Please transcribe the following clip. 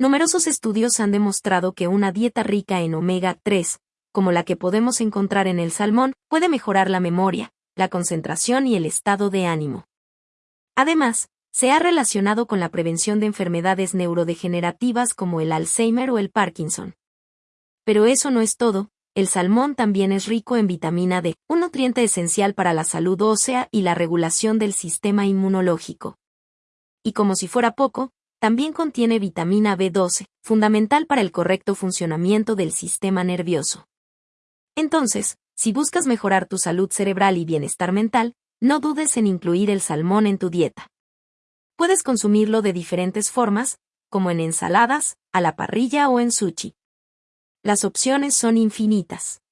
Numerosos estudios han demostrado que una dieta rica en omega 3, como la que podemos encontrar en el salmón, puede mejorar la memoria, la concentración y el estado de ánimo. Además, se ha relacionado con la prevención de enfermedades neurodegenerativas como el Alzheimer o el Parkinson. Pero eso no es todo, el salmón también es rico en vitamina D, un nutriente esencial para la salud ósea y la regulación del sistema inmunológico. Y como si fuera poco, también contiene vitamina B12, fundamental para el correcto funcionamiento del sistema nervioso. Entonces, si buscas mejorar tu salud cerebral y bienestar mental, no dudes en incluir el salmón en tu dieta. Puedes consumirlo de diferentes formas, como en ensaladas, a la parrilla o en sushi. Las opciones son infinitas.